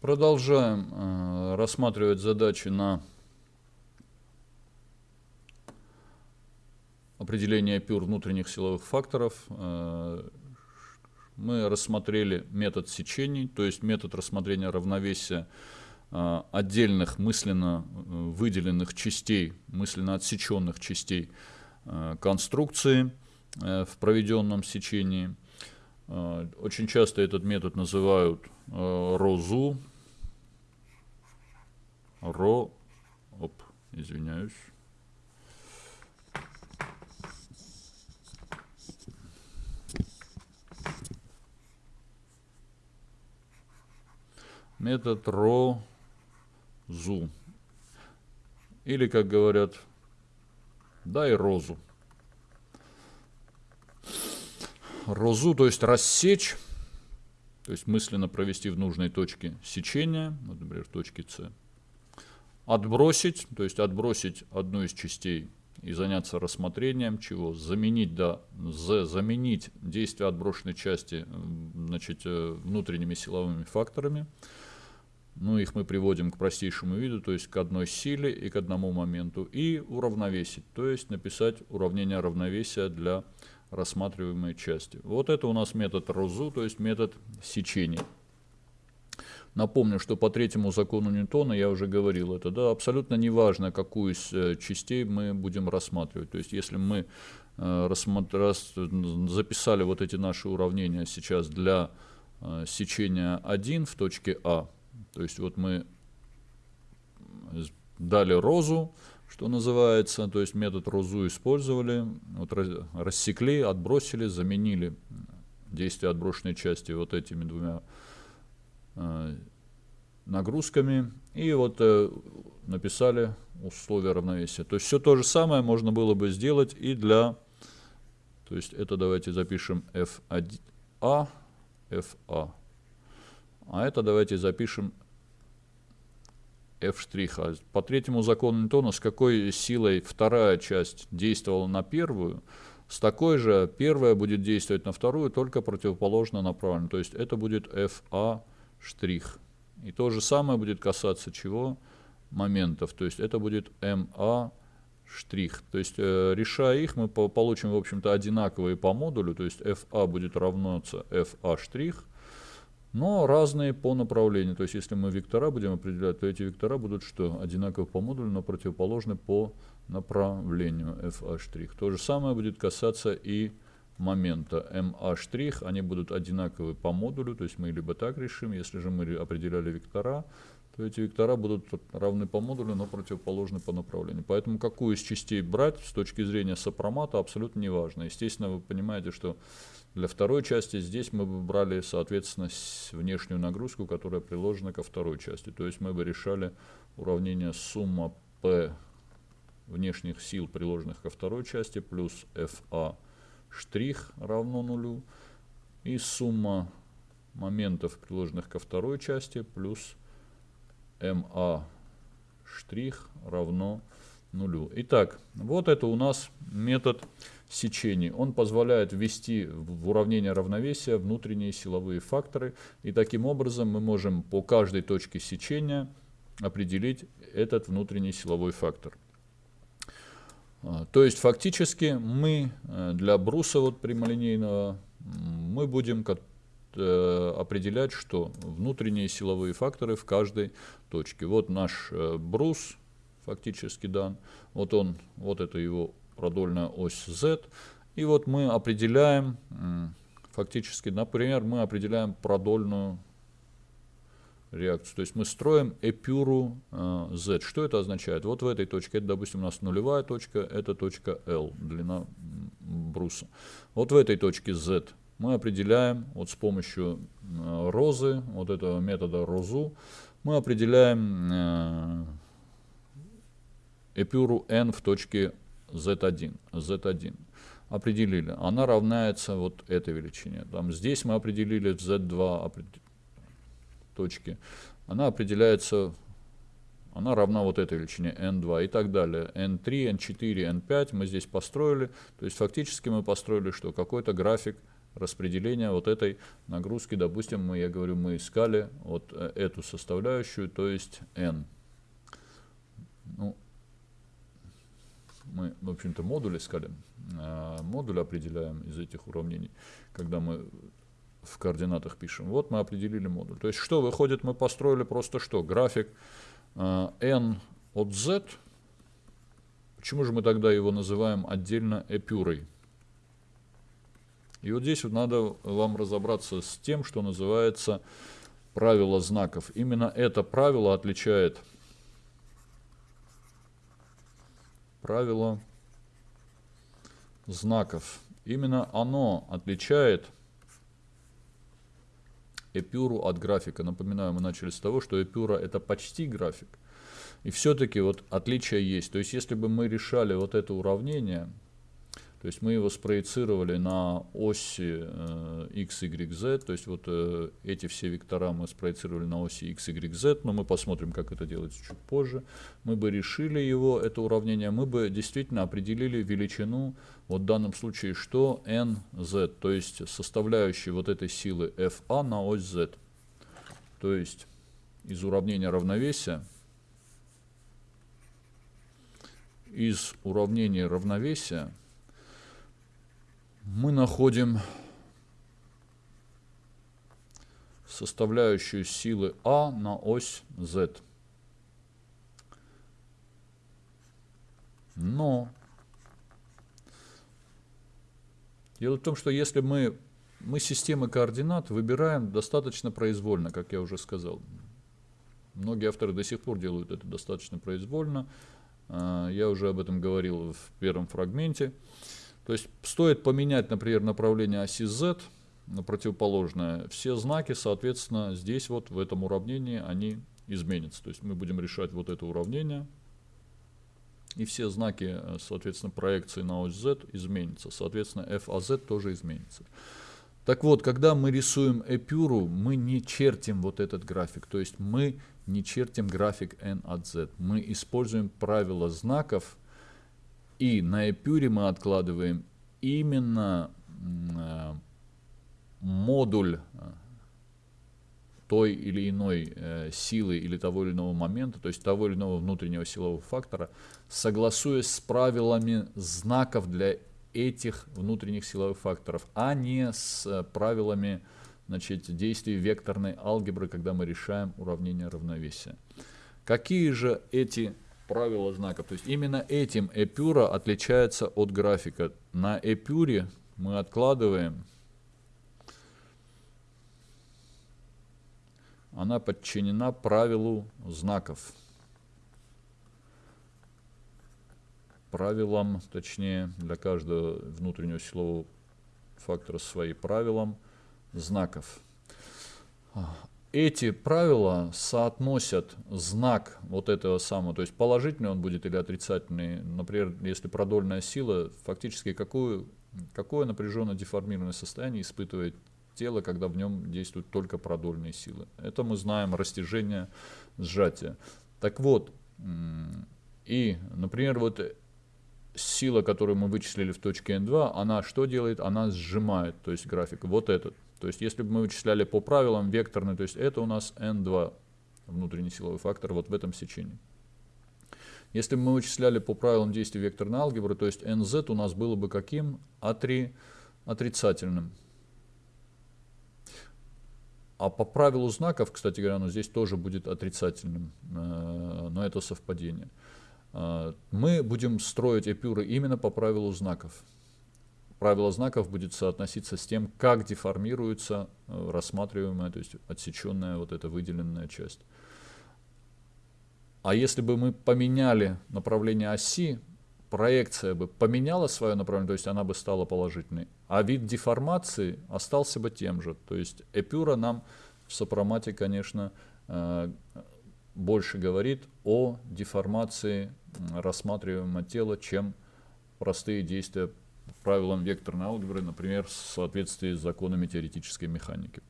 Продолжаем э, рассматривать задачи на определение пюр внутренних силовых факторов. Э, мы рассмотрели метод сечений, то есть метод рассмотрения равновесия э, отдельных мысленно э, выделенных частей, мысленно отсеченных частей э, конструкции э, в проведенном сечении. Э, очень часто этот метод называют розу, ро, оп, извиняюсь. Метод ро, зу. Или, как говорят, дай розу. Розу, то есть рассечь, то есть мысленно провести в нужной точке сечения, вот, например, в точке С отбросить, то есть отбросить одну из частей и заняться рассмотрением чего? Заменить, да, за, заменить действие отброшенной части значит, э, внутренними силовыми факторами. Ну, их мы приводим к простейшему виду, то есть к одной силе и к одному моменту. И уравновесить, то есть написать уравнение равновесия для рассматриваемой части. Вот это у нас метод Розу, то есть метод сечения. Напомню, что по третьему закону Ньютона, я уже говорил это, да, абсолютно неважно, какую из э, частей мы будем рассматривать. То есть, если мы э, записали вот эти наши уравнения сейчас для э, сечения 1 в точке А, то есть вот мы дали розу, что называется, то есть метод розу использовали, вот рассекли, отбросили, заменили действие отброшенной части вот этими двумя Э, нагрузками и вот э, написали условия равновесия. То есть все то же самое можно было бы сделать и для, то есть это давайте запишем F1A, FA, а это давайте запишем F'. По третьему закону Ньютона, с какой силой вторая часть действовала на первую, с такой же первая будет действовать на вторую, только противоположно направленно. То есть это будет FA. И то же самое будет касаться чего? Моментов. То есть это будет штрих. То есть э, решая их, мы по получим, в общем-то, одинаковые по модулю. То есть FA будет равняться FA но разные по направлению. То есть если мы вектора будем определять, то эти вектора будут что? Одинаковы по модулю, но противоположны по направлению FA. То же самое будет касаться и момента MA', они будут одинаковы по модулю, то есть мы либо так решим, если же мы определяли вектора, то эти вектора будут равны по модулю, но противоположны по направлению. Поэтому какую из частей брать с точки зрения сопромата абсолютно не важно. Естественно, вы понимаете, что для второй части здесь мы бы брали, соответственно, внешнюю нагрузку, которая приложена ко второй части. То есть мы бы решали уравнение сумма P внешних сил, приложенных ко второй части, плюс FA штрих равно нулю. И сумма моментов, приложенных ко второй части, плюс штрих равно нулю. Итак, вот это у нас метод сечений. Он позволяет ввести в уравнение равновесия внутренние силовые факторы. И таким образом мы можем по каждой точке сечения определить этот внутренний силовой фактор. А, то есть фактически мы э, для бруса вот прямолинейного мы будем э, определять, что внутренние силовые факторы в каждой точке. Вот наш э, брус фактически дан, вот он, вот это его продольная ось z, и вот мы определяем фактически, например, мы определяем продольную реакцию. То есть мы строим эпюру э, Z. Что это означает? Вот в этой точке, это, допустим, у нас нулевая точка, это точка L, длина бруса. Вот в этой точке Z мы определяем вот с помощью э, розы, вот этого метода розу, мы определяем э, эпюру N в точке Z1. Z1 определили. Она равняется вот этой величине. Там, здесь мы определили Z2, точки, она определяется, она равна вот этой величине n2 и так далее. n3, n4, n5 мы здесь построили, то есть фактически мы построили что? Какой-то график распределения вот этой нагрузки. Допустим, мы, я говорю, мы искали вот э, эту составляющую, то есть n. Ну, мы, в общем-то, модуль искали. А модуль определяем из этих уравнений, когда мы в координатах пишем. Вот мы определили модуль. То есть что выходит, мы построили просто что? График э, n от z. Почему же мы тогда его называем отдельно эпюрой? И вот здесь вот надо вам разобраться с тем, что называется правило знаков. Именно это правило отличает правило знаков. Именно оно отличает эпюру от графика. Напоминаю, мы начали с того, что эпюра это почти график. И все-таки вот отличие есть. То есть если бы мы решали вот это уравнение, то есть мы его спроецировали на оси э, x, y, z. То есть вот э, эти все вектора мы спроецировали на оси x, y, z. Но мы посмотрим, как это делается чуть позже. Мы бы решили его, это уравнение. Мы бы действительно определили величину, вот в данном случае, что nz. То есть составляющие вот этой силы fa на ось z. То есть из уравнения равновесия из уравнения равновесия мы находим составляющую силы А на ось Z. Но дело в том, что если мы, мы системы координат выбираем достаточно произвольно, как я уже сказал. Многие авторы до сих пор делают это достаточно произвольно. А, я уже об этом говорил в первом фрагменте. То есть стоит поменять, например, направление оси Z на противоположное, все знаки, соответственно, здесь вот в этом уравнении они изменятся. То есть мы будем решать вот это уравнение, и все знаки, соответственно, проекции на ось Z изменятся. Соответственно, FAZ тоже изменится. Так вот, когда мы рисуем эпюру, мы не чертим вот этот график. То есть мы не чертим график n от z. Мы используем правила знаков, и на эпюре мы откладываем именно э, модуль э, той или иной э, силы или того или иного момента, то есть того или иного внутреннего силового фактора, согласуясь с правилами знаков для этих внутренних силовых факторов, а не с правилами значит, действий векторной алгебры, когда мы решаем уравнение равновесия. Какие же эти правила знаков. То есть именно этим эпюра отличается от графика. На эпюре мы откладываем, она подчинена правилу знаков. Правилам, точнее, для каждого внутреннего силового фактора свои правилам знаков эти правила соотносят знак вот этого самого, то есть положительный он будет или отрицательный. Например, если продольная сила, фактически какую, какое напряженно деформированное состояние испытывает тело, когда в нем действуют только продольные силы. Это мы знаем растяжение, сжатие. Так вот, и, например, вот сила, которую мы вычислили в точке N2, она что делает? Она сжимает, то есть график, вот этот. То есть если бы мы вычисляли по правилам векторный, то есть это у нас n2, внутренний силовой фактор, вот в этом сечении. Если бы мы вычисляли по правилам действия векторной алгебры, то есть nz у нас было бы каким? А3 отрицательным. А по правилу знаков, кстати говоря, оно здесь тоже будет отрицательным, э, но это совпадение. Э, мы будем строить эпюры именно по правилу знаков правило знаков будет соотноситься с тем, как деформируется э, рассматриваемая, то есть отсеченная вот эта выделенная часть. А если бы мы поменяли направление оси, проекция бы поменяла свое направление, то есть она бы стала положительной, а вид деформации остался бы тем же. То есть эпюра нам в сопромате, конечно, э, больше говорит о деформации рассматриваемого тела, чем простые действия правилам векторной алгебры, например, в соответствии с законами теоретической механики.